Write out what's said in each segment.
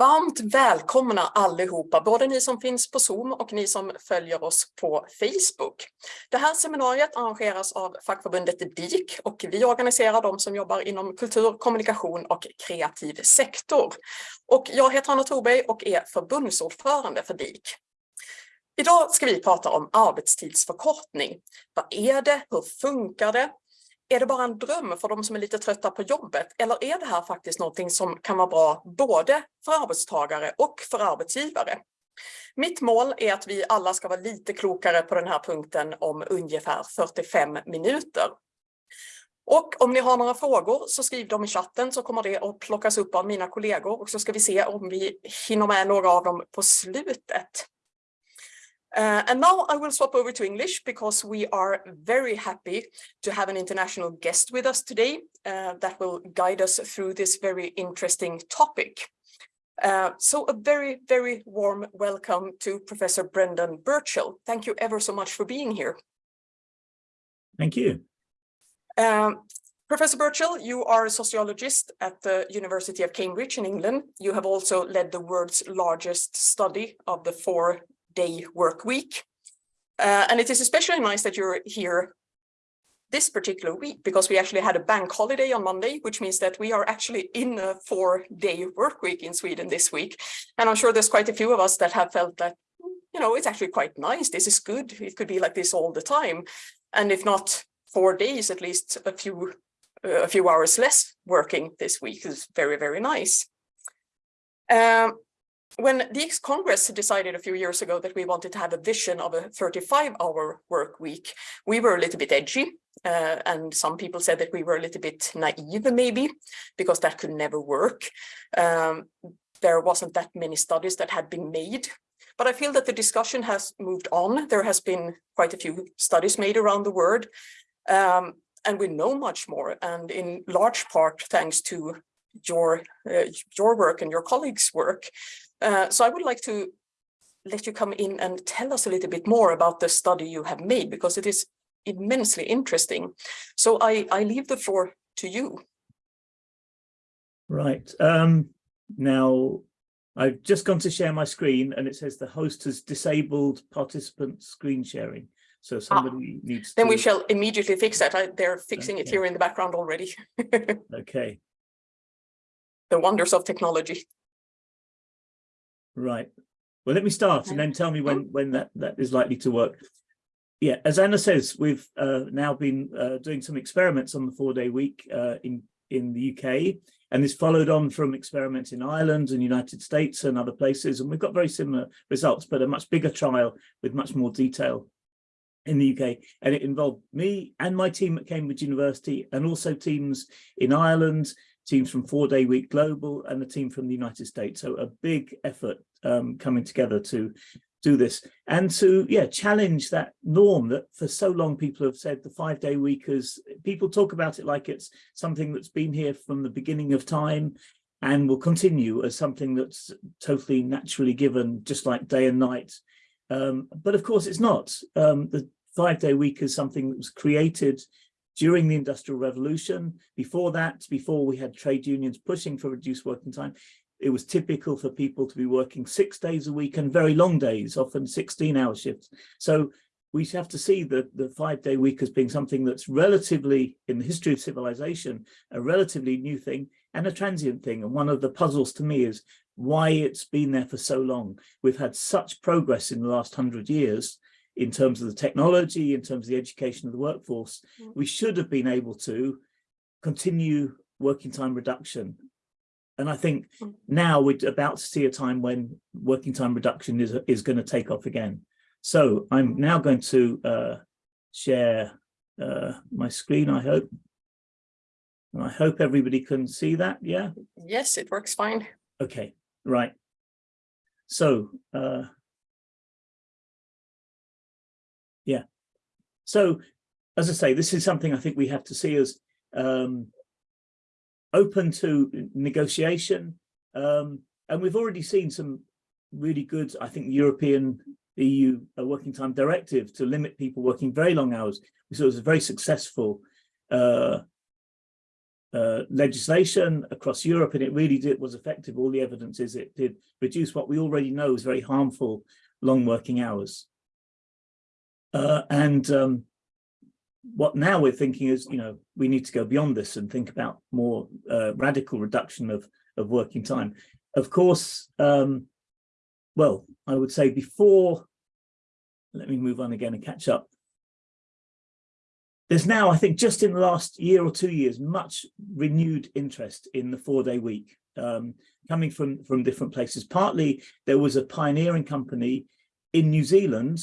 Varmt välkomna allihopa, både ni som finns på Zoom och ni som följer oss på Facebook. Det här seminariet arrangeras av fackförbundet DIK och vi organiserar de som jobbar inom kultur, kommunikation och kreativ sektor. Och jag heter Anna Thorberg och är förbundsordförande för DIK. Idag ska vi prata om arbetstidsförkortning. Vad är det? Hur funkar det? Är det bara en dröm för de som är lite trötta på jobbet eller är det här faktiskt någonting som kan vara bra både för arbetstagare och för arbetsgivare? Mitt mål är att vi alla ska vara lite klokare på den här punkten om ungefär 45 minuter. Och om ni har några frågor så skriv dem i chatten så kommer det att plockas upp av mina kollegor och så ska vi se om vi hinner med några av dem på slutet. Uh, and now I will swap over to English because we are very happy to have an international guest with us today uh, that will guide us through this very interesting topic. Uh, so a very, very warm welcome to Professor Brendan Burchell. Thank you ever so much for being here. Thank you. Um, Professor Burchell, you are a sociologist at the University of Cambridge in England. You have also led the world's largest study of the four day work week. Uh, and it is especially nice that you're here this particular week because we actually had a bank holiday on Monday, which means that we are actually in a four day work week in Sweden this week. And I'm sure there's quite a few of us that have felt that, you know, it's actually quite nice. This is good. It could be like this all the time. And if not four days, at least a few uh, a few hours less working this week is very, very nice. Um, when the ex-Congress decided a few years ago that we wanted to have a vision of a 35-hour work week, we were a little bit edgy, uh, and some people said that we were a little bit naive, maybe, because that could never work. Um, there wasn't that many studies that had been made. But I feel that the discussion has moved on. There has been quite a few studies made around the world, um, and we know much more, and in large part thanks to your uh, your work and your colleagues' work. Uh, so I would like to let you come in and tell us a little bit more about the study you have made, because it is immensely interesting. So I, I leave the floor to you. Right. Um, now, I've just gone to share my screen and it says the host has disabled participant screen sharing. So ah, somebody ah, needs Then to... we shall immediately fix that. I, they're fixing okay. it here in the background already. okay. The wonders of technology. Right. Well, let me start and then tell me when, when that, that is likely to work. Yeah, as Anna says, we've uh, now been uh, doing some experiments on the four-day week uh, in, in the UK, and this followed on from experiments in Ireland and United States and other places, and we've got very similar results, but a much bigger trial with much more detail in the UK. And it involved me and my team at Cambridge University, and also teams in Ireland, teams from Four Day Week Global and a team from the United States. So a big effort um, coming together to do this. And to yeah challenge that norm that for so long people have said the five day week is people talk about it like it's something that's been here from the beginning of time and will continue as something that's totally naturally given just like day and night. Um, but of course it's not. Um, the five day week is something that was created during the Industrial Revolution. Before that, before we had trade unions pushing for reduced working time, it was typical for people to be working six days a week and very long days, often 16 hour shifts. So we have to see the, the five day week as being something that's relatively, in the history of civilization, a relatively new thing and a transient thing. And one of the puzzles to me is why it's been there for so long. We've had such progress in the last hundred years in terms of the technology, in terms of the education of the workforce, mm. we should have been able to continue working time reduction. And I think mm. now we're about to see a time when working time reduction is, is going to take off again. So I'm now going to uh, share uh, my screen, I hope. And I hope everybody can see that, yeah? Yes, it works fine. Okay, right. So uh, yeah. So, as I say, this is something I think we have to see as um, open to negotiation. Um, and we've already seen some really good, I think, European EU uh, working time directive to limit people working very long hours. We saw it was a very successful uh, uh, legislation across Europe, and it really did was effective. All the evidence is it did reduce what we already know is very harmful long working hours. Uh, and um, what now we're thinking is, you know, we need to go beyond this and think about more uh, radical reduction of, of working time. Of course, um, well, I would say before, let me move on again and catch up. There's now, I think, just in the last year or two years, much renewed interest in the four-day week um, coming from, from different places. Partly, there was a pioneering company in New Zealand,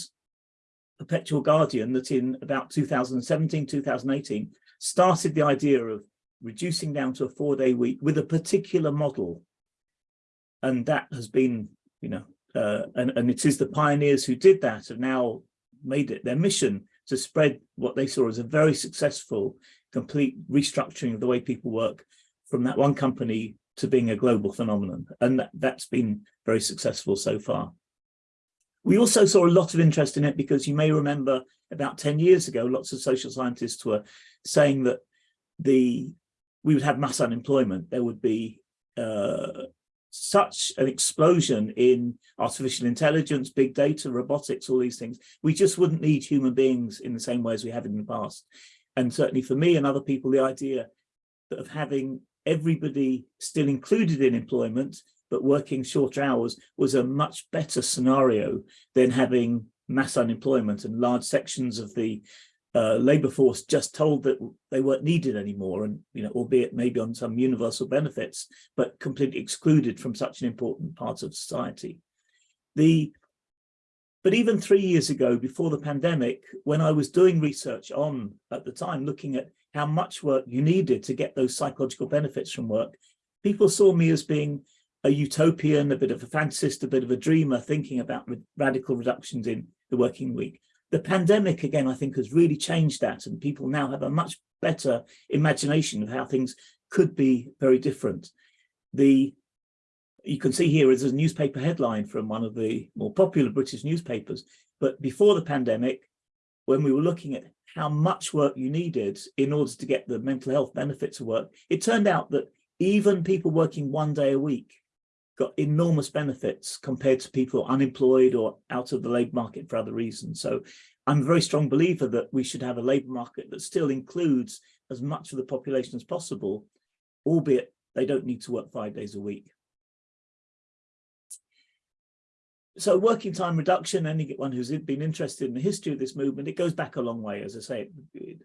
Perpetual Guardian, that in about 2017, 2018, started the idea of reducing down to a four-day week with a particular model. And that has been, you know, uh, and, and it is the pioneers who did that have now made it their mission to spread what they saw as a very successful complete restructuring of the way people work from that one company to being a global phenomenon. And that, that's been very successful so far. We also saw a lot of interest in it because you may remember about 10 years ago, lots of social scientists were saying that the we would have mass unemployment. There would be uh, such an explosion in artificial intelligence, big data, robotics, all these things. We just wouldn't need human beings in the same way as we have in the past. And certainly for me and other people, the idea of having everybody still included in employment, but working shorter hours was a much better scenario than having mass unemployment and large sections of the uh, labour force just told that they weren't needed anymore and you know albeit maybe on some universal benefits but completely excluded from such an important part of society. The but even three years ago before the pandemic when i was doing research on at the time looking at how much work you needed to get those psychological benefits from work people saw me as being a utopian a bit of a fantasist a bit of a dreamer thinking about radical reductions in the working week the pandemic, again, I think has really changed that and people now have a much better imagination of how things could be very different. The You can see here is a newspaper headline from one of the more popular British newspapers, but before the pandemic, when we were looking at how much work you needed in order to get the mental health benefits of work, it turned out that even people working one day a week got enormous benefits compared to people unemployed or out of the labour market for other reasons. So I'm a very strong believer that we should have a labour market that still includes as much of the population as possible, albeit they don't need to work five days a week. So working time reduction, anyone who's been interested in the history of this movement, it goes back a long way, as I say,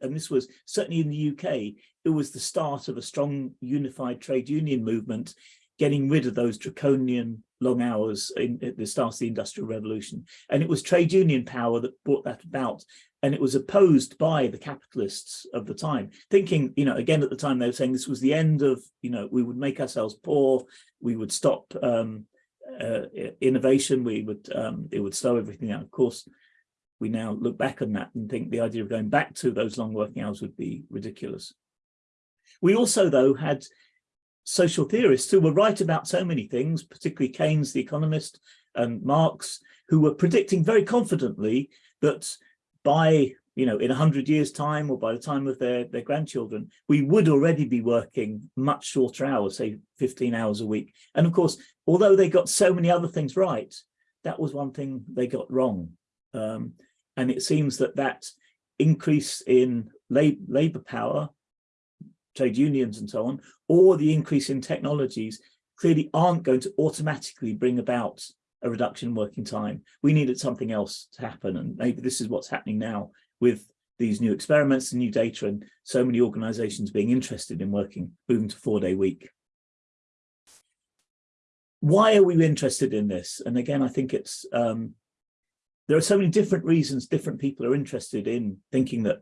and this was certainly in the UK, it was the start of a strong unified trade union movement getting rid of those draconian long hours in, at the start of the Industrial Revolution. And it was trade union power that brought that about. And it was opposed by the capitalists of the time, thinking, you know, again, at the time they were saying this was the end of, you know, we would make ourselves poor, we would stop um, uh, innovation, we would, um, it would slow everything down. Of course, we now look back on that and think the idea of going back to those long working hours would be ridiculous. We also, though, had social theorists who were right about so many things, particularly Keynes, the economist, and Marx, who were predicting very confidently that by, you know, in 100 years time or by the time of their, their grandchildren, we would already be working much shorter hours, say 15 hours a week. And of course, although they got so many other things right, that was one thing they got wrong. Um, and it seems that that increase in lab labor power trade unions and so on, or the increase in technologies clearly aren't going to automatically bring about a reduction in working time. We needed something else to happen. And maybe this is what's happening now with these new experiments and new data and so many organizations being interested in working, moving to four day week. Why are we interested in this? And again, I think it's, um, there are so many different reasons different people are interested in thinking that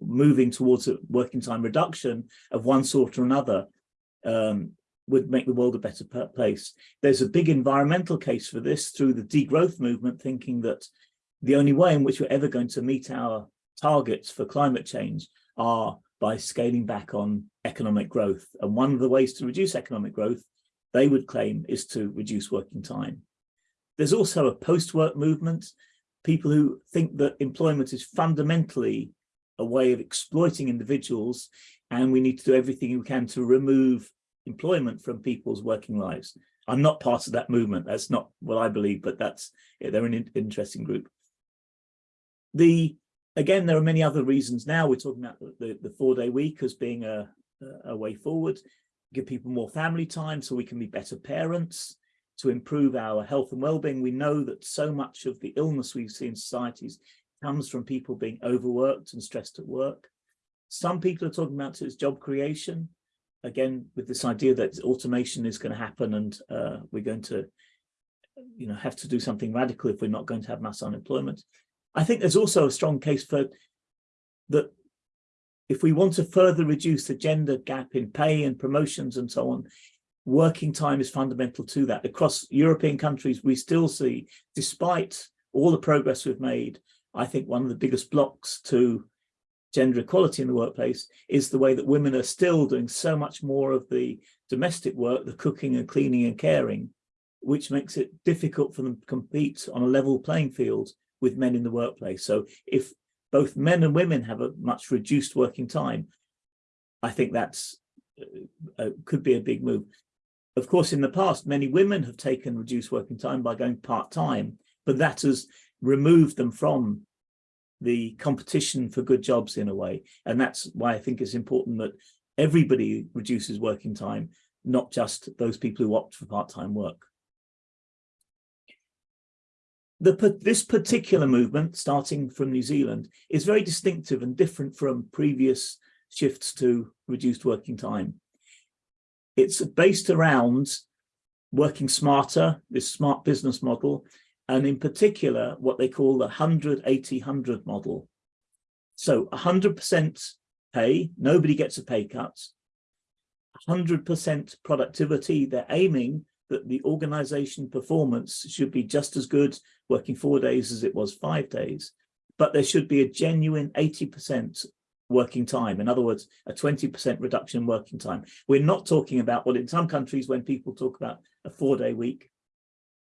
moving towards a working time reduction of one sort or another um, would make the world a better place. There's a big environmental case for this through the degrowth movement, thinking that the only way in which we're ever going to meet our targets for climate change are by scaling back on economic growth. And one of the ways to reduce economic growth, they would claim, is to reduce working time. There's also a post-work movement, people who think that employment is fundamentally a way of exploiting individuals and we need to do everything we can to remove employment from people's working lives. I'm not part of that movement. That's not what I believe, but that's yeah, they're an in interesting group. The again, there are many other reasons now. We're talking about the, the four-day week as being a, a way forward, give people more family time so we can be better parents, to improve our health and well-being. We know that so much of the illness we see in societies comes from people being overworked and stressed at work. Some people are talking about it as job creation, again, with this idea that automation is going to happen and uh, we're going to you know, have to do something radical if we're not going to have mass unemployment. I think there's also a strong case for that if we want to further reduce the gender gap in pay and promotions and so on, working time is fundamental to that. Across European countries, we still see, despite all the progress we've made, I think one of the biggest blocks to gender equality in the workplace is the way that women are still doing so much more of the domestic work, the cooking and cleaning and caring, which makes it difficult for them to compete on a level playing field with men in the workplace. So if both men and women have a much reduced working time, I think that's uh, uh could be a big move. Of course, in the past, many women have taken reduced working time by going part-time, but that has removed them from the competition for good jobs in a way. And that's why I think it's important that everybody reduces working time, not just those people who opt for part-time work. The, this particular movement, starting from New Zealand, is very distinctive and different from previous shifts to reduced working time. It's based around working smarter, this smart business model, and in particular, what they call the 100-80-100 model. So 100% pay, nobody gets a pay cut, 100% productivity, they're aiming that the organization performance should be just as good working four days as it was five days, but there should be a genuine 80% working time. In other words, a 20% reduction in working time. We're not talking about what in some countries when people talk about a four day week,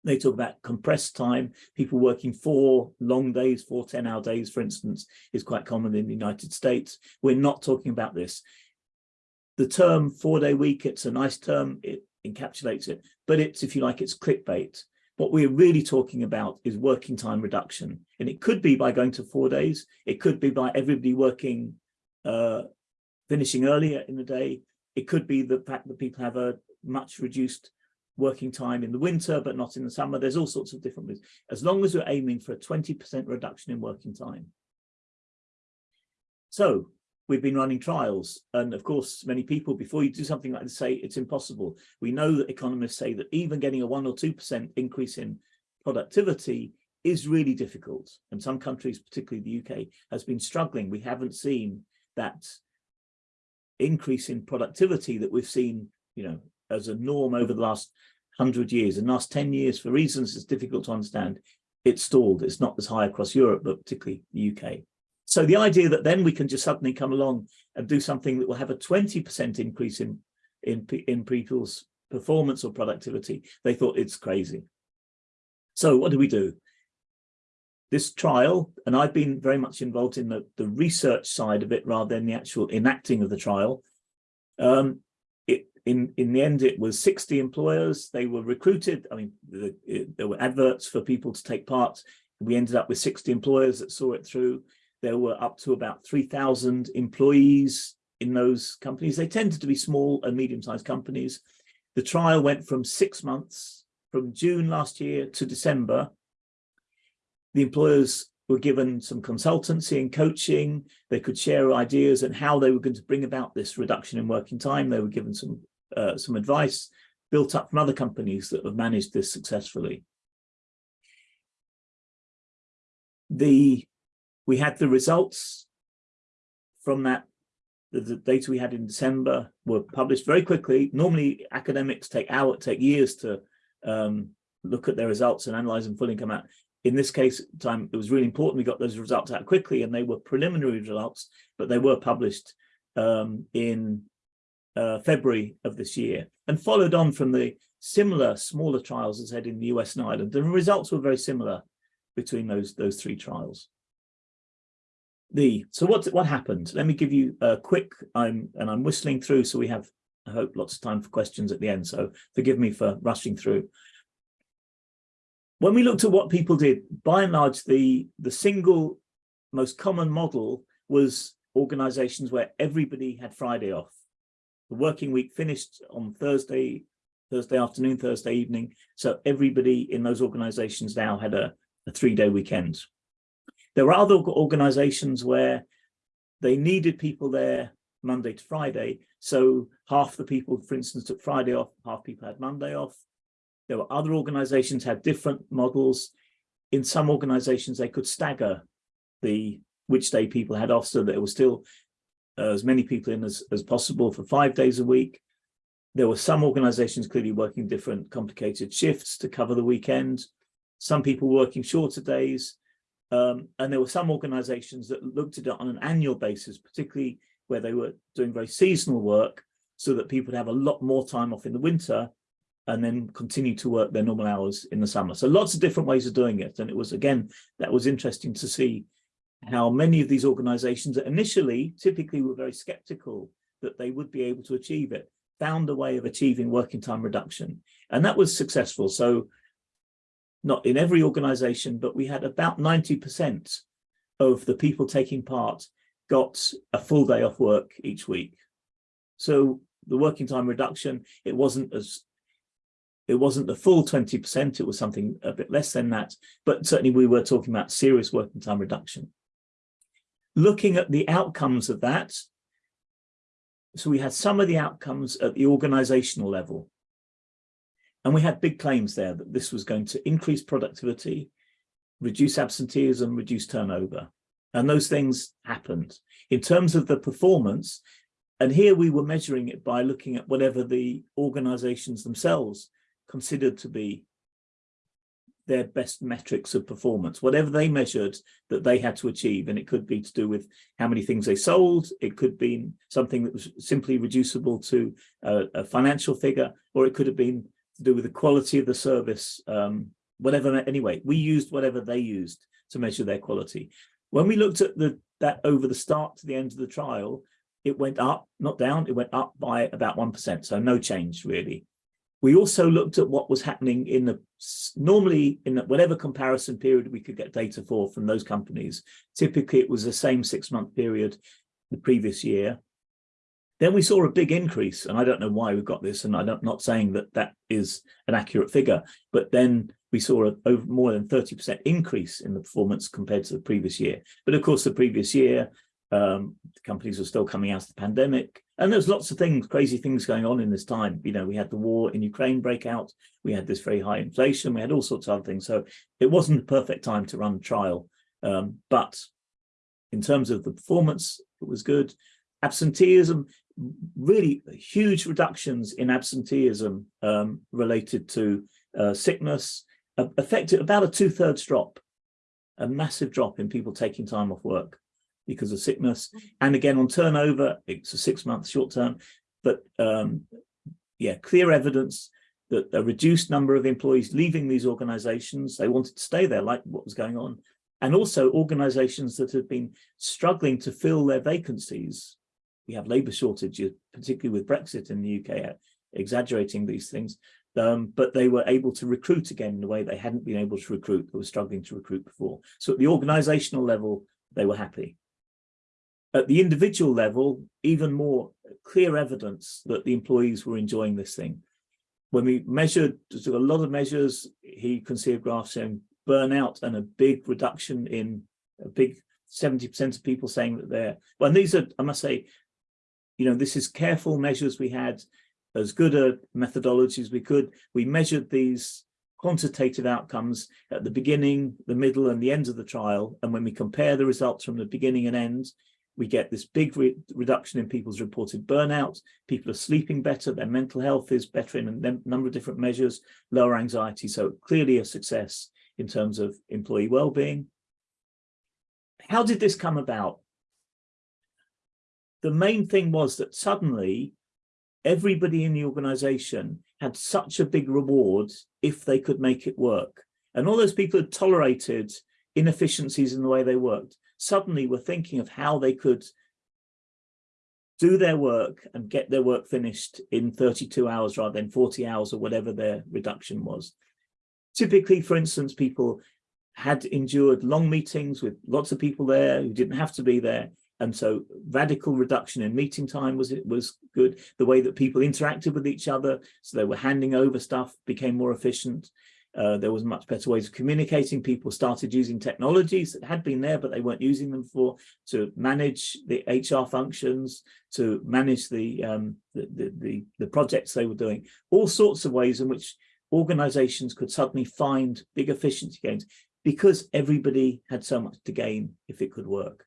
they talk about compressed time, people working four long days, four 10 hour days, for instance, is quite common in the United States. We're not talking about this. The term four day week, it's a nice term, it encapsulates it, but it's, if you like, it's clickbait. What we're really talking about is working time reduction. And it could be by going to four days. It could be by everybody working, uh, finishing earlier in the day. It could be the fact that people have a much reduced working time in the winter, but not in the summer. There's all sorts of different ways. As long as we're aiming for a 20% reduction in working time. So we've been running trials. And of course, many people, before you do something like this, say it's impossible. We know that economists say that even getting a one or 2% increase in productivity is really difficult. And some countries, particularly the UK, has been struggling. We haven't seen that increase in productivity that we've seen, you know, as a norm over the last 100 years. The last 10 years, for reasons it's difficult to understand, it's stalled. It's not as high across Europe, but particularly the UK. So the idea that then we can just suddenly come along and do something that will have a 20% increase in, in, in people's performance or productivity, they thought it's crazy. So what do we do? This trial, and I've been very much involved in the, the research side of it rather than the actual enacting of the trial. Um, in, in the end, it was 60 employers. They were recruited. I mean, the, it, there were adverts for people to take part. We ended up with 60 employers that saw it through. There were up to about 3,000 employees in those companies. They tended to be small and medium-sized companies. The trial went from six months, from June last year to December. The employers were given some consultancy and coaching. They could share ideas and how they were going to bring about this reduction in working time. They were given some uh, some advice built up from other companies that have managed this successfully. The we had the results from that, the, the, data we had in December were published very quickly. Normally academics take hours, take years to um, look at their results and analyze them fully and come out. In this case, time it was really important we got those results out quickly and they were preliminary results, but they were published um, in uh, February of this year and followed on from the similar smaller trials as had in the US and Ireland. The results were very similar between those, those three trials. the so what what happened let me give you a quick i'm and i'm whistling through so we have i hope lots of time for questions at the end so forgive me for rushing through when we looked at what people did by and large the the single most common model was organizations where everybody had friday off the working week finished on thursday thursday afternoon thursday evening so everybody in those organizations now had a, a three-day weekend there were other organizations where they needed people there Monday to Friday. So half the people, for instance, took Friday off, half people had Monday off. There were other organizations had different models. In some organizations, they could stagger the which day people had off so that it was still uh, as many people in as, as possible for five days a week. There were some organizations clearly working different complicated shifts to cover the weekend. Some people working shorter days. Um, and there were some organizations that looked at it on an annual basis, particularly where they were doing very seasonal work so that people would have a lot more time off in the winter and then continue to work their normal hours in the summer. So lots of different ways of doing it. And it was, again, that was interesting to see how many of these organizations that initially typically were very skeptical that they would be able to achieve it, found a way of achieving working time reduction. And that was successful. So not in every organization, but we had about 90% of the people taking part got a full day off work each week. So the working time reduction, it wasn't as it wasn't the full 20%, it was something a bit less than that, but certainly we were talking about serious working time reduction. Looking at the outcomes of that, so we had some of the outcomes at the organizational level. And we had big claims there that this was going to increase productivity, reduce absenteeism, reduce turnover. And those things happened. In terms of the performance, and here we were measuring it by looking at whatever the organizations themselves considered to be their best metrics of performance, whatever they measured that they had to achieve. And it could be to do with how many things they sold. It could be something that was simply reducible to a, a financial figure, or it could have been to do with the quality of the service, um, whatever, anyway, we used whatever they used to measure their quality. When we looked at the that over the start to the end of the trial, it went up, not down, it went up by about 1%, so no change really. We also looked at what was happening in the, normally in whatever comparison period we could get data for from those companies. Typically it was the same six month period the previous year. Then we saw a big increase, and I don't know why we got this, and I'm not saying that that is an accurate figure, but then we saw a over more than 30% increase in the performance compared to the previous year. But of course, the previous year, um, the companies were still coming out of the pandemic, and there's lots of things, crazy things going on in this time. You know, we had the war in Ukraine break out, we had this very high inflation, we had all sorts of other things. So it wasn't the perfect time to run trial, um, but in terms of the performance, it was good. Absenteeism, really huge reductions in absenteeism um, related to uh, sickness, uh, affected about a two-thirds drop, a massive drop in people taking time off work because of sickness. And again, on turnover, it's a six-month short term, but um, yeah, clear evidence that a reduced number of employees leaving these organizations, they wanted to stay there, like what was going on. And also organizations that have been struggling to fill their vacancies we have labour shortages, particularly with Brexit in the UK, exaggerating these things. Um, but they were able to recruit again in a way they hadn't been able to recruit, they were struggling to recruit before. So at the organisational level, they were happy. At the individual level, even more clear evidence that the employees were enjoying this thing. When we measured, took a lot of measures, he can see a graph showing burnout and a big reduction in a big 70% of people saying that they're, well, and these are, I must say, you know, this is careful measures we had as good a methodology as we could. We measured these quantitative outcomes at the beginning, the middle and the end of the trial. And when we compare the results from the beginning and end, we get this big re reduction in people's reported burnout. People are sleeping better, their mental health is better in a number of different measures, lower anxiety. So clearly a success in terms of employee well-being. How did this come about? the main thing was that suddenly everybody in the organization had such a big reward if they could make it work. And all those people had tolerated inefficiencies in the way they worked. Suddenly were thinking of how they could do their work and get their work finished in 32 hours rather than 40 hours or whatever their reduction was. Typically, for instance, people had endured long meetings with lots of people there who didn't have to be there. And so radical reduction in meeting time was it was good. The way that people interacted with each other, so they were handing over stuff, became more efficient. Uh, there was much better ways of communicating. People started using technologies that had been there, but they weren't using them for to manage the HR functions, to manage the, um, the, the, the, the projects they were doing, all sorts of ways in which organizations could suddenly find big efficiency gains because everybody had so much to gain if it could work.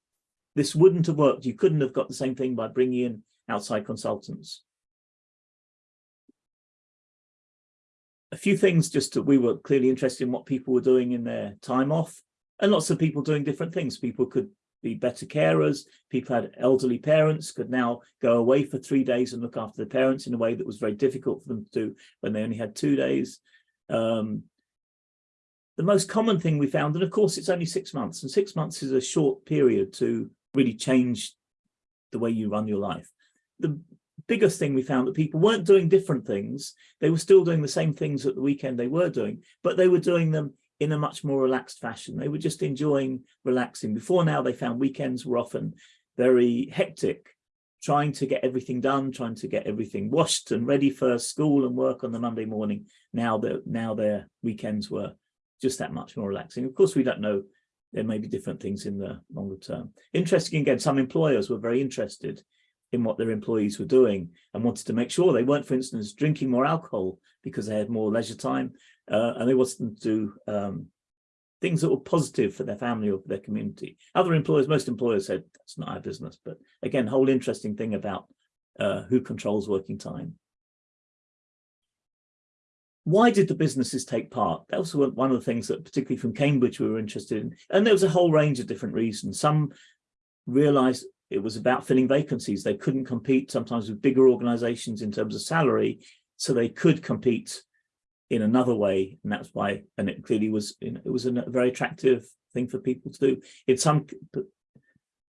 This wouldn't have worked. You couldn't have got the same thing by bringing in outside consultants. A few things just that we were clearly interested in what people were doing in their time off and lots of people doing different things. People could be better carers. People had elderly parents could now go away for three days and look after their parents in a way that was very difficult for them to do when they only had two days. Um, the most common thing we found, and of course it's only six months, and six months is a short period to really change the way you run your life. The biggest thing we found that people weren't doing different things, they were still doing the same things at the weekend they were doing, but they were doing them in a much more relaxed fashion. They were just enjoying relaxing. Before now, they found weekends were often very hectic, trying to get everything done, trying to get everything washed and ready for school and work on the Monday morning. Now that now their weekends were just that much more relaxing. Of course, we don't know. There may be different things in the longer term. Interesting again, some employers were very interested in what their employees were doing and wanted to make sure they weren't, for instance, drinking more alcohol because they had more leisure time uh, and they wanted them to do um, things that were positive for their family or for their community. Other employers, most employers said, that's not our business. But again, whole interesting thing about uh, who controls working time. Why did the businesses take part? That was one of the things that particularly from Cambridge we were interested in. And there was a whole range of different reasons. Some realized it was about filling vacancies. They couldn't compete sometimes with bigger organizations in terms of salary, so they could compete in another way, and that's why, and it clearly was, it was a very attractive thing for people to do. In some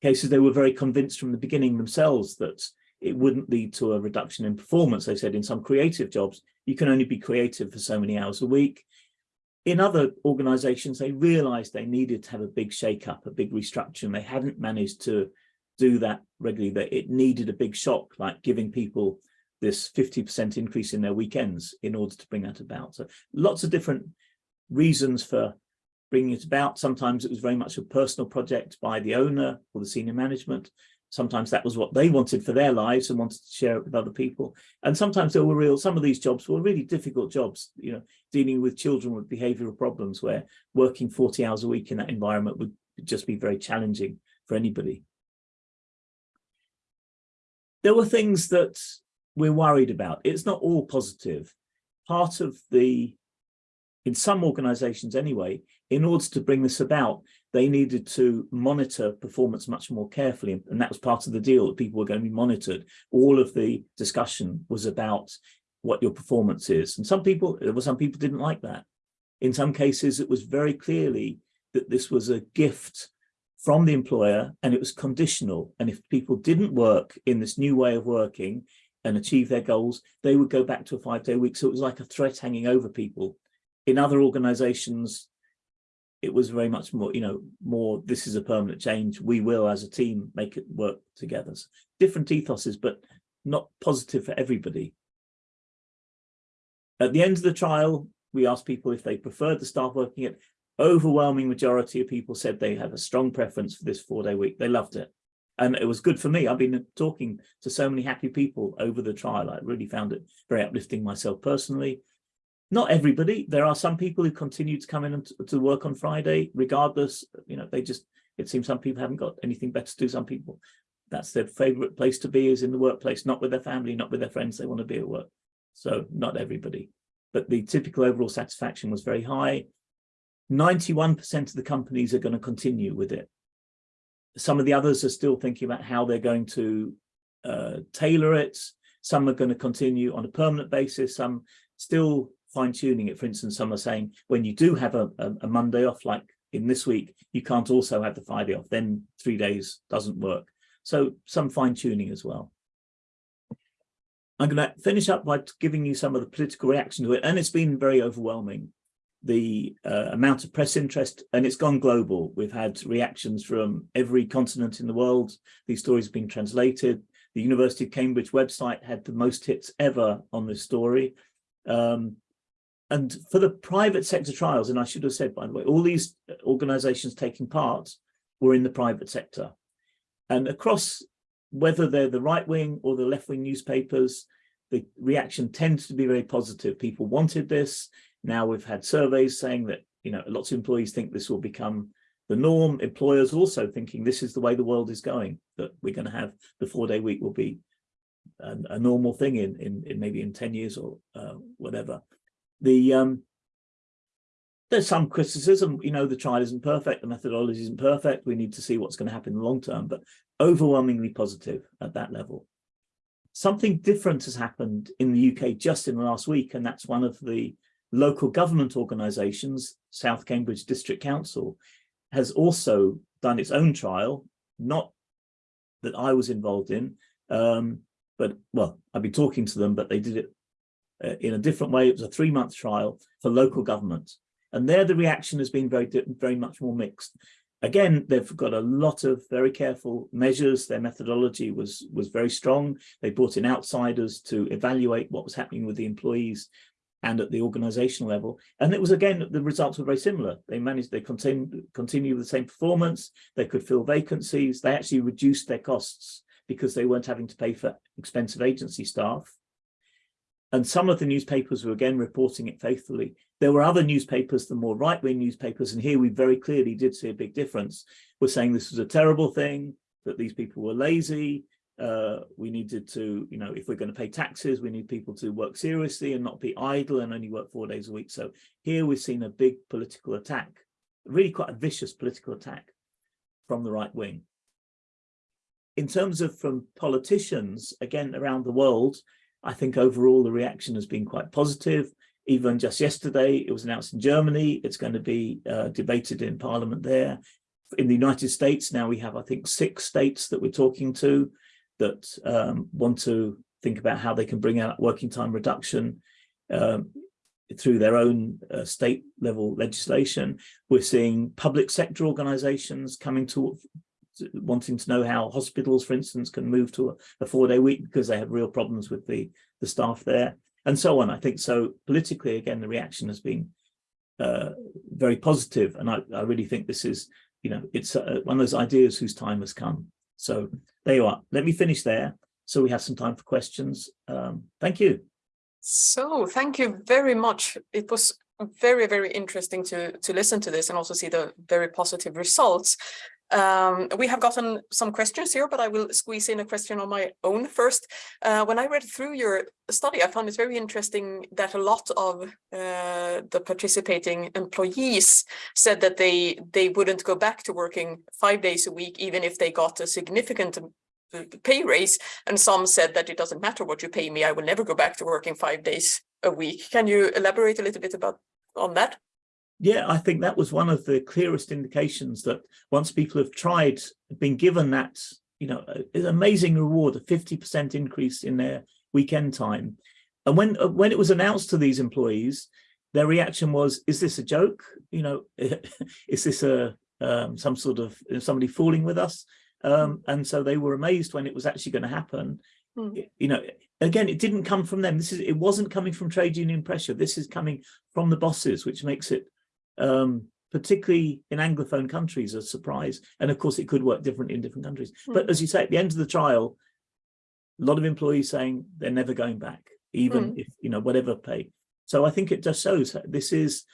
cases, they were very convinced from the beginning themselves that it wouldn't lead to a reduction in performance. They said in some creative jobs, you can only be creative for so many hours a week. In other organizations, they realized they needed to have a big shake-up, a big restructure, they hadn't managed to do that regularly, that it needed a big shock, like giving people this 50% increase in their weekends in order to bring that about. So lots of different reasons for bringing it about. Sometimes it was very much a personal project by the owner or the senior management. Sometimes that was what they wanted for their lives and wanted to share it with other people. And sometimes there were real, some of these jobs were really difficult jobs, you know, dealing with children with behavioral problems where working 40 hours a week in that environment would just be very challenging for anybody. There were things that we're worried about. It's not all positive. Part of the, in some organizations anyway, in order to bring this about, they needed to monitor performance much more carefully. And that was part of the deal that people were going to be monitored. All of the discussion was about what your performance is. And some people, there were some people didn't like that. In some cases, it was very clearly that this was a gift from the employer and it was conditional. And if people didn't work in this new way of working, and achieve their goals, they would go back to a five-day week. So it was like a threat hanging over people. In other organizations, it was very much more, you know, more, this is a permanent change. We will, as a team, make it work together. So different ethoses, but not positive for everybody. At the end of the trial, we asked people if they preferred the staff working it. Overwhelming majority of people said they had a strong preference for this four-day week. They loved it and it was good for me. I've been talking to so many happy people over the trial. I really found it very uplifting myself personally. Not everybody. There are some people who continue to come in and to work on Friday, regardless. You know, they just, it seems some people haven't got anything better to do. Some people, that's their favorite place to be is in the workplace, not with their family, not with their friends. They want to be at work. So not everybody. But the typical overall satisfaction was very high. 91% of the companies are going to continue with it some of the others are still thinking about how they're going to uh, tailor it. Some are going to continue on a permanent basis. Some still fine tuning it. For instance, some are saying when you do have a, a, a Monday off, like in this week, you can't also have the Friday off, then three days doesn't work. So some fine tuning as well. I'm going to finish up by giving you some of the political reaction to it, and it's been very overwhelming. The uh, amount of press interest, and it's gone global. We've had reactions from every continent in the world. These stories have been translated. The University of Cambridge website had the most hits ever on this story. Um, and for the private sector trials, and I should have said, by the way, all these organizations taking part were in the private sector. And across whether they're the right wing or the left wing newspapers, the reaction tends to be very positive. People wanted this. Now we've had surveys saying that, you know, lots of employees think this will become the norm. Employers also thinking this is the way the world is going, that we're going to have the four day week will be a, a normal thing in, in, in, maybe in 10 years or uh, whatever. The um, there's some criticism, you know, the trial isn't perfect, the methodology isn't perfect. We need to see what's going to happen in the long term, but overwhelmingly positive at that level. Something different has happened in the UK just in the last week, and that's one of the local government organisations, South Cambridge District Council, has also done its own trial, not that I was involved in, um, but well, I've been talking to them, but they did it uh, in a different way. It was a three-month trial for local government. And there the reaction has been very, very much more mixed. Again, they've got a lot of very careful measures. Their methodology was, was very strong. They brought in outsiders to evaluate what was happening with the employees and at the organizational level. And it was, again, the results were very similar. They managed, they continue, continue the same performance. They could fill vacancies. They actually reduced their costs because they weren't having to pay for expensive agency staff. And some of the newspapers were again reporting it faithfully. There were other newspapers, the more right-wing newspapers, and here we very clearly did see a big difference. We're saying this was a terrible thing, that these people were lazy. Uh, we needed to, you know, if we're going to pay taxes, we need people to work seriously and not be idle and only work four days a week. So here we've seen a big political attack, really quite a vicious political attack from the right wing. In terms of from politicians, again, around the world, I think overall the reaction has been quite positive. Even just yesterday, it was announced in Germany, it's going to be uh, debated in parliament there. In the United States, now we have, I think, six states that we're talking to that um, want to think about how they can bring out working time reduction um, through their own uh, state level legislation. We're seeing public sector organizations coming to wanting to know how hospitals, for instance, can move to a, a four-day week because they have real problems with the, the staff there, and so on. I think so politically, again, the reaction has been uh, very positive, and I, I, really think this is, you know, it's uh, one of those ideas whose time has come. So there you are. Let me finish there so we have some time for questions. Um, thank you. So thank you very much. It was very, very interesting to, to listen to this and also see the very positive results. Um, we have gotten some questions here, but I will squeeze in a question on my own first. Uh, when I read through your study, I found it very interesting that a lot of uh, the participating employees said that they they wouldn't go back to working five days a week, even if they got a significant uh, pay raise. And some said that it doesn't matter what you pay me, I will never go back to working five days a week. Can you elaborate a little bit about on that? Yeah, I think that was one of the clearest indications that once people have tried, been given that, you know, an amazing reward, a 50% increase in their weekend time. And when uh, when it was announced to these employees, their reaction was, is this a joke? You know, is this a um, some sort of somebody fooling with us? Um, and so they were amazed when it was actually going to happen. Mm. You know, again, it didn't come from them. This is it wasn't coming from trade union pressure. This is coming from the bosses, which makes it um, particularly in Anglophone countries, a surprise. And of course, it could work differently in different countries. Mm. But as you say, at the end of the trial, a lot of employees saying they're never going back, even mm. if, you know, whatever pay. So I think it just shows this is,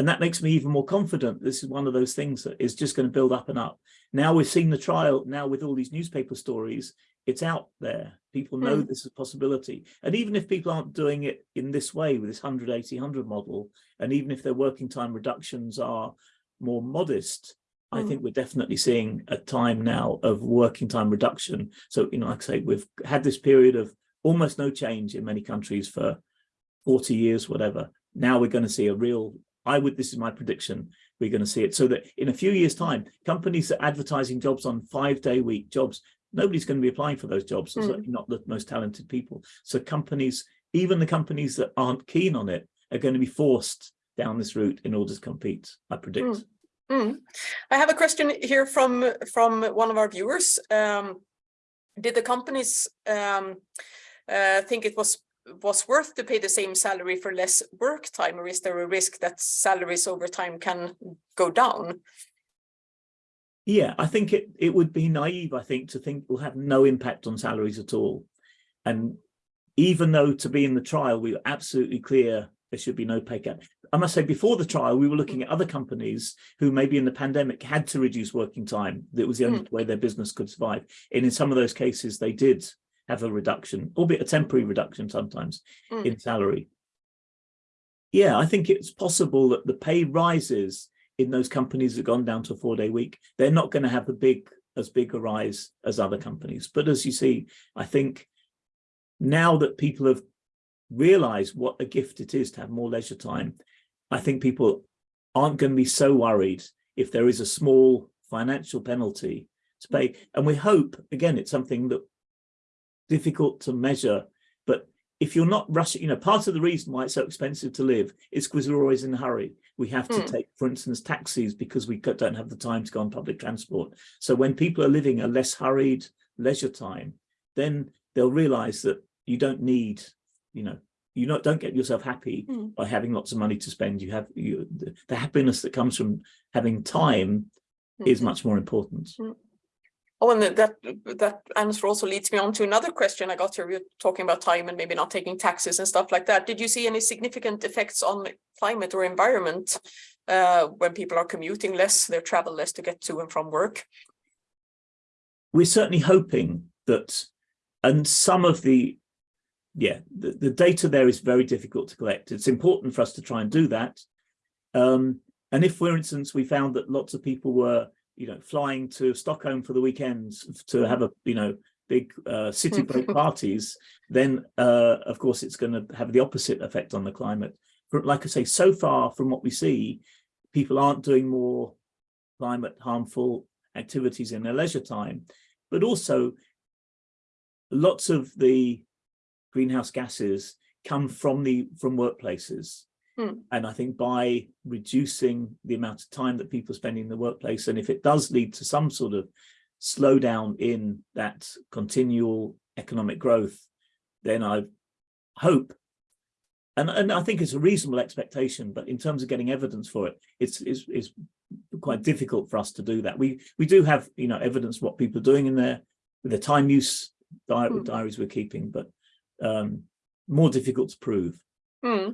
and that makes me even more confident. This is one of those things that is just going to build up and up. Now we've seen the trial, now with all these newspaper stories, it's out there. People know mm. this is a possibility. And even if people aren't doing it in this way with this 180, 100 model, and even if their working time reductions are more modest. I hmm. think we're definitely seeing a time now of working time reduction. So, you know, like I say, we've had this period of almost no change in many countries for 40 years, whatever. Now we're going to see a real, I would, this is my prediction, we're going to see it. So that in a few years' time, companies that are advertising jobs on five-day week jobs, nobody's going to be applying for those jobs, Mm. certainly not the most talented people. So companies, even the companies that aren't keen on it, are going to be forced down this route in order to compete, I predict. Mm. I have a question here from from one of our viewers. Um, did the companies um, uh, think it was was worth to pay the same salary for less work time, or is there a risk that salaries over time can go down? Yeah, I think it, it would be naive, I think, to think will have no impact on salaries at all. And even though to be in the trial, we were absolutely clear there should be no pay gap. I must say before the trial, we were looking at other companies who maybe in the pandemic had to reduce working time. That was the only hmm. way their business could survive. And in some of those cases, they did have a reduction, albeit a temporary reduction sometimes Mm. in salary. Yeah, I think it's possible that the pay rises in those companies that gone down to a four day week. They're not going to have a big, as big a rise as other companies. But as you see, I think now that people have realized what a gift it is to have more leisure time, I think people aren't going to be so worried if there is a small financial penalty to pay. And we hope, again, it's something that difficult to measure, but if you're not rushing, you know, part of the reason why it's so expensive to live is because we're always in a hurry. We have to Hmm. take, for instance, taxis because we don't have the time to go on public transport. So when people are living a less hurried leisure time, then they'll realize that you don't need, you know, you not don't get yourself happy Hmm. by having lots of money to spend. You have you the, the happiness that comes from having time is Mhm. much more important. Oh, and that that answer also leads me on to another question I got here. We were talking about time and maybe not taking taxes and stuff like that. Did you see any significant effects on climate or environment uh, when people are commuting less, they travel less to get to and from work? we're certainly hoping that, and some of the, yeah, the, the data there is very difficult to collect. It's important for us to try and do that. Um, and if, for instance, we found that lots of people were, you know, flying to Stockholm for the weekends to have a, you know, big uh, city break parties, then uh, of course it's going to have the opposite effect on the climate. But like I say, so far from what we see, people aren't doing more climate harmful activities in their leisure time, but also lots of the greenhouse gases come from the from workplaces. Hmm. And I think by reducing the amount of time that people spend in the workplace, and if it does lead to some sort of slowdown in that continual economic growth, then I hope, and, and I think it's a reasonable expectation, but in terms of getting evidence for it, it's, it's, it's quite difficult for us to do that. We we do have you know evidence what people are doing in there with the time use di Hmm. diaries we're keeping, but um, more difficult to prove. Hmm.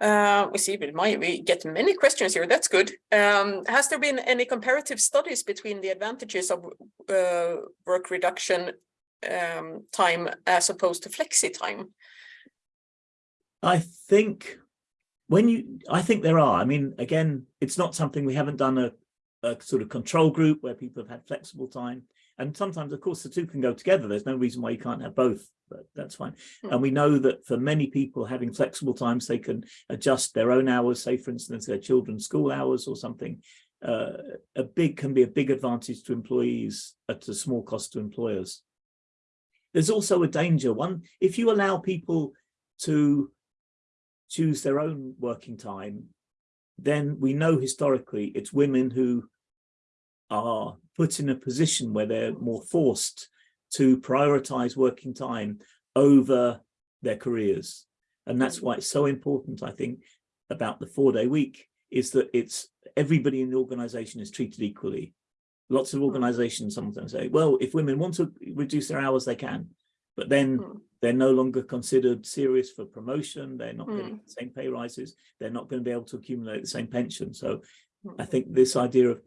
Uh, we see we get many questions here. That's good. Um, has there been any comparative studies between the advantages of uh, work reduction um, time as opposed to flexi time? I think when you, I think there are. I mean, again, it's not something we haven't done a, a sort of control group where people have had flexible time. And sometimes, of course, the two can go together. There's no reason why you can't have both, but that's fine. Hmm. And we know that for many people having flexible times, they can adjust their own hours, say, for instance, their children's school hours or something. Uh, a big can be a big advantage to employees at a small cost to employers. There's also a danger. One, if you allow people to choose their own working time, then we know historically it's women who are put in a position where they're more forced to prioritize working time over their careers. And that's why it's so important, I think, about the four day week is that it's everybody in the organization is treated equally. Lots of organizations sometimes say, well, if women want to reduce their hours, they can. But then Hmm. they're no longer considered serious for promotion. They're not getting Mm. the same pay rises. They're not going to be able to accumulate the same pension. So I Hmm. think this idea of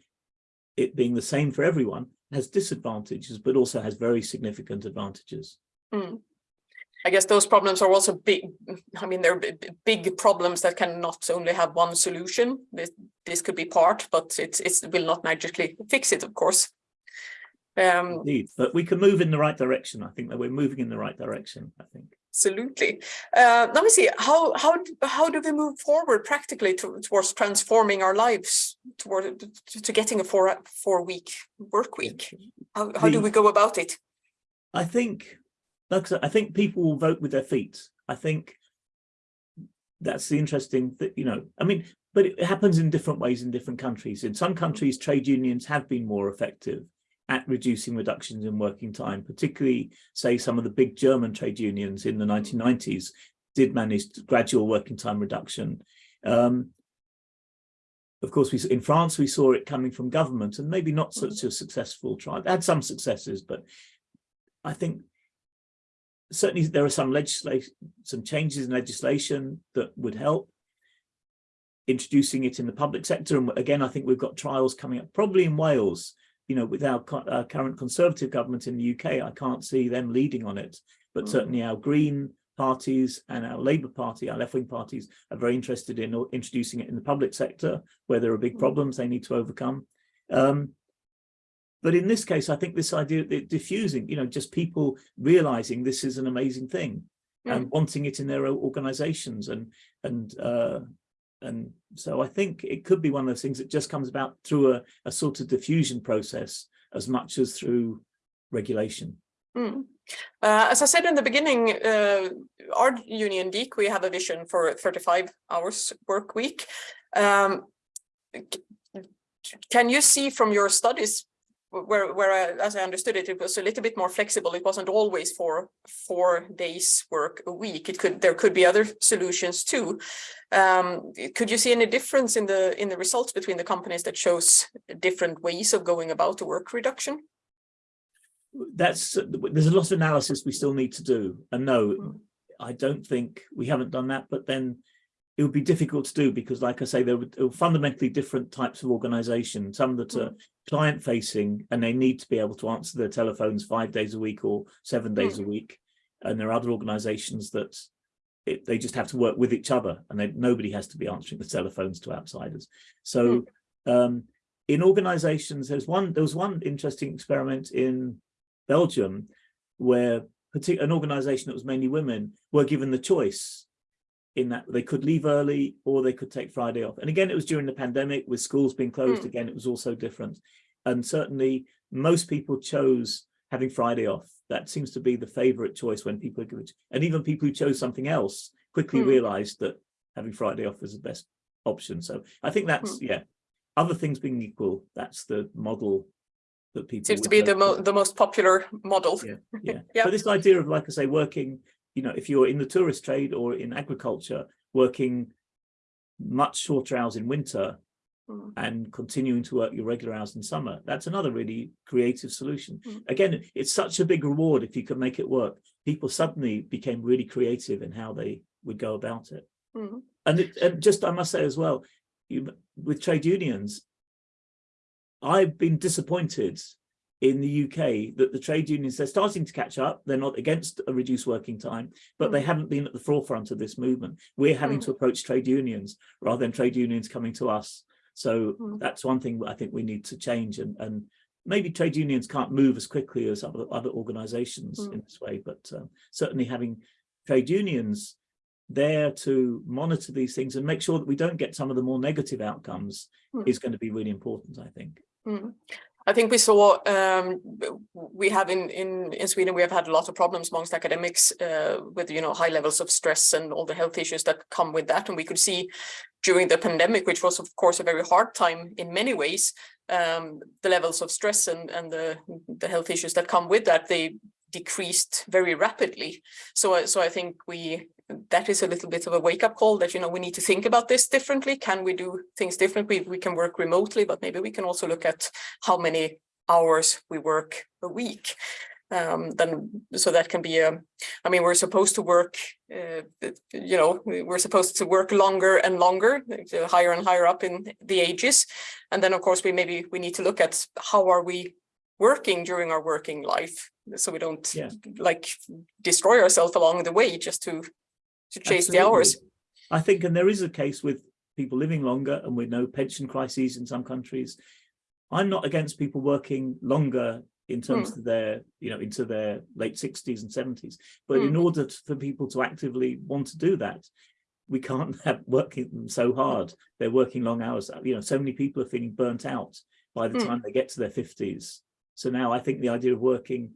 it being the same for everyone has disadvantages, but also has very significant advantages. Hmm. I guess those problems are also big. I mean, they're big problems that can not only have one solution. This, this could be part, but it's it's- it will not magically fix it, of course. Um, Indeed, but we can move in the right direction. I think that we're moving in the right direction, I think. Absolutely. Uh, let me see. How how how do we move forward practically to, towards transforming our lives toward to, to getting a four four week work week? How how do we go about it? I think, like I said, I think people will vote with their feet. I think that's the interesting that, you know, I mean, but it happens in different ways in different countries. In some countries, trade unions have been more effective at reducing reductions in working time, particularly say some of the big German trade unions in the 1990s did manage gradual working time reduction. Um, of course, we in France, we saw it coming from government and maybe not such a successful try. It had some successes, but I think certainly there are some legislation, some changes in legislation that would help introducing it in the public sector. And again, I think we've got trials coming up, probably in Wales, you know, with our uh, current Conservative government in the UK, I can't see them leading on it, but Mm. certainly our Green parties and our Labour Party, our left-wing parties are very interested in introducing it in the public sector where there are big Mm. problems they need to overcome. Um, but in this case, I think this idea of diffusing, you know, just people realizing this is an amazing thing and wanting it in their organizations and and uh and so I think it could be one of those things that just comes about through a, a sort of diffusion process as much as through regulation. Mm. Uh, as I said in the beginning, uh, our union DEEC, we have a vision for 35 hours work week. Um, can you see from your studies where, where I, as I understood it, it was a little bit more flexible. It wasn't always for four days work a week. It could there could be other solutions too. Um, could you see any difference in the in the results between the companies that chose different ways of going about the work reduction? That's there's a lot of analysis we still need to do. And no, Mm. I don't think we haven't done that, but then it would be difficult to do because like I say, there are fundamentally different types of organization, some that are mm. client facing and they need to be able to answer their telephones five days a week or seven days a mm. week. And there are other organizations that it, they just have to work with each other and they, nobody has to be answering the telephones to outsiders. So hmm. um, in organizations, there's one, there was one interesting experiment in Belgium where an organization that was mainly women were given the choice in that they could leave early or they could take Friday off. And again, it was during the pandemic with schools being closed Mm. again, it was also different. And certainly most people chose having Friday off. That seems to be the favorite choice when people it. And even people who chose something else quickly Mm. realized that having Friday off was the best option. So I think that's, yeah, other things being equal, that's the model that people Seems to be the mo the most popular model. Yeah, yeah. Yeah. But this idea of, like I say, working, you know, if you're in the tourist trade or in agriculture, working much shorter hours in winter Mm. and continuing to work your regular hours in summer, that's another really creative solution. Mm. Again, it's such a big reward if you can make it work. People suddenly became really creative in how they would go about it. Mhm. And, it, and just, I must say as well, you, with trade unions, I've been disappointed in the UK that the trade unions, they're starting to catch up. They're not against a reduced working time, but they haven't been at the forefront of this movement. We're having Mm. to approach trade unions rather than trade unions coming to us. So Mm. that's one thing I think we need to change and, and maybe trade unions can't move as quickly as other, other organizations Mm. in this way, but um, certainly having trade unions there to monitor these things and make sure that we don't get some of the more negative outcomes Mm. is going to be really important, I think. Mm. I think we saw um, we have in, in in Sweden we have had a lot of problems amongst academics uh, with you know high levels of stress and all the health issues that come with that. And we could see during the pandemic which was of course a very hard time in many ways um, the levels of stress and and the the health issues that come with that they decreased very rapidly. So so I think we that is a little bit of a wake up call that you know we need to think about this differently. Can we do things differently? We can work remotely but maybe we can also look at how many hours we work a week um then so that can be a i mean we're supposed to work uh, you know we're supposed to work longer and longer higher and higher up in the ages. And then of course we maybe we need to look at how are we working during our working life so we don't Yeah. like destroy ourselves along the way just to to chase the hours I think, and there is a case with people living longer and with no pension crises in some countries. I'm not against people working longer in terms hmm. of their, you know, into their late sixties and seventies. But hmm. in order to- for people to actively want to do that, we can't have working them so hard. They're working long hours. Uh, you know, so many people are feeling burnt out by the Mm. time they get to their fifties. So now I think the idea of working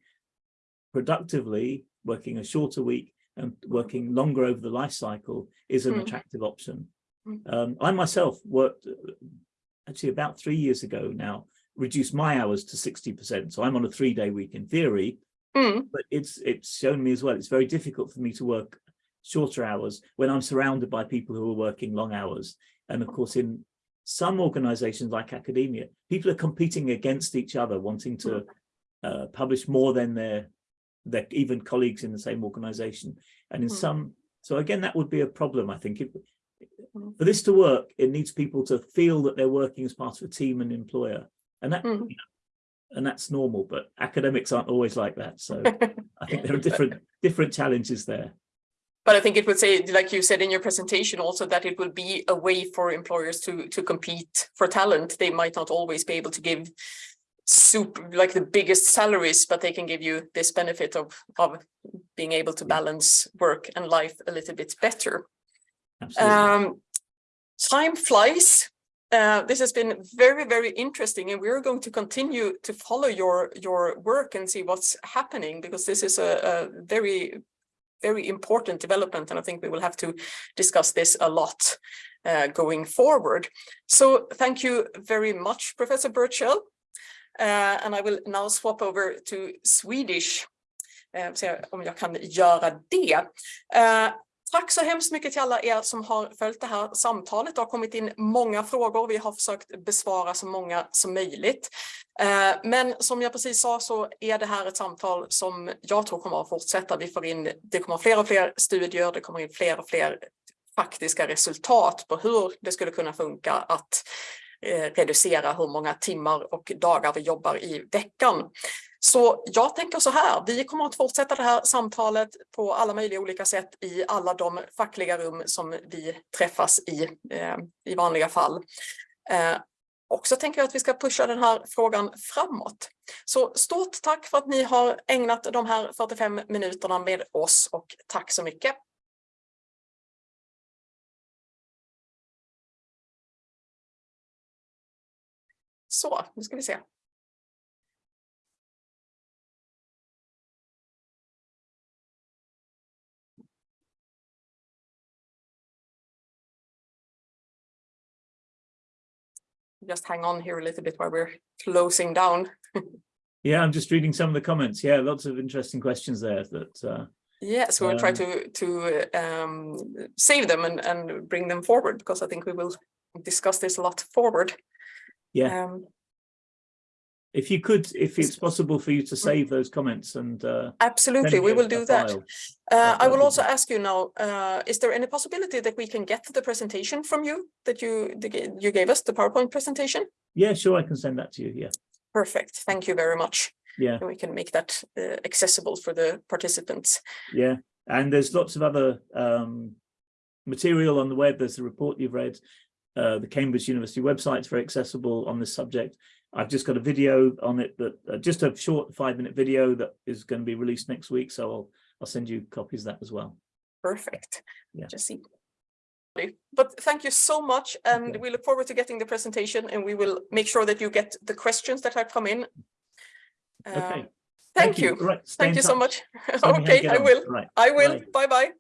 productively, working a shorter week and working longer over the life cycle is an Mm. attractive option. Mm. Um, I myself worked uh, actually about three years ago now, reduced my hours to 60%. So I'm on a three day week in theory, Mm, but it's it's shown me as well, it's very difficult for me to work shorter hours when I'm surrounded by people who are working long hours. And of course, in some organizations like academia, people are competing against each other, wanting to uh, publish more than their, their even colleagues in the same organization. And in Mm. some, so again, that would be a problem, I think. If, Mm. for this to work, it needs people to feel that they're working as part of a team and employer. And that, Mm. you know, and that's normal, but academics aren't always like that. So I think there are different different challenges there. But I think it would say, like you said in your presentation also, that it will be a way for employers to to compete for talent. They might not always be able to give super like the biggest salaries, but they can give you this benefit of of being able to balance work and life a little bit better. Absolutely. Um, time flies. Uh, this has been very, very interesting, and we're going to continue to follow your your work and see what's happening because this is a, a very, very important development, and I think we will have to discuss this a lot uh, going forward. So thank you very much, Professor Burchell. Uh, and I will now swap over to Swedish. Eh, se om jag kan göra det. Eh, tack så hemskt mycket till alla er som har följt det här samtalet. Det har kommit in många frågor. Vi har försökt besvara så många som möjligt. Eh, men som jag precis sa så är det här ett samtal som jag tror kommer att fortsätta. Vi får in, det kommer fler och fler studier, det kommer in fler och fler faktiska resultat på hur det skulle kunna funka att Eh, reducera hur många timmar och dagar vi jobbar i veckan. Så jag tänker så här, vi kommer att fortsätta det här samtalet på alla möjliga olika sätt i alla de fackliga rum som vi träffas i eh, i vanliga fall. Eh, och så tänker jag att vi ska pusha den här frågan framåt. Så stort tack för att ni har ägnat de här 45 minuterna med oss och tack så mycket. Så, nu ska vi se. Just hang on here a little bit while we're closing down. Yeah, I'm just reading some of the comments. Yeah, lots of interesting questions there that uh, Yes, we will try Um, to to um, save them and and bring them forward because I think we will discuss this a lot forward. Yeah. Um, if you could, if it's possible for you to save those comments and uh, absolutely, we will do that. Uh, I will also ask you now, uh, is there any possibility that we can get the presentation from you that you that you gave us, the PowerPoint presentation? Yeah, sure, I can send that to you. Yeah, Perfect, thank you very much. yeah, And we can make that uh, accessible for the participants. yeah. And there's lots of other um, material on the web. There's the report you've read. Uh, the Cambridge University website is very accessible on this subject. I've just got a video on it that uh, just a short five minute video that is going to be released next week. So I'll I'll send you copies of that as well. Perfect. Yeah. Just see. But thank you so much and Okay. we look forward to getting the presentation and we will make sure that you get the questions that have come in. Okay. Um, Thank you. Right, Thank you so much. Tell me how you Okay, I will. Right. I will. Bye. Bye bye.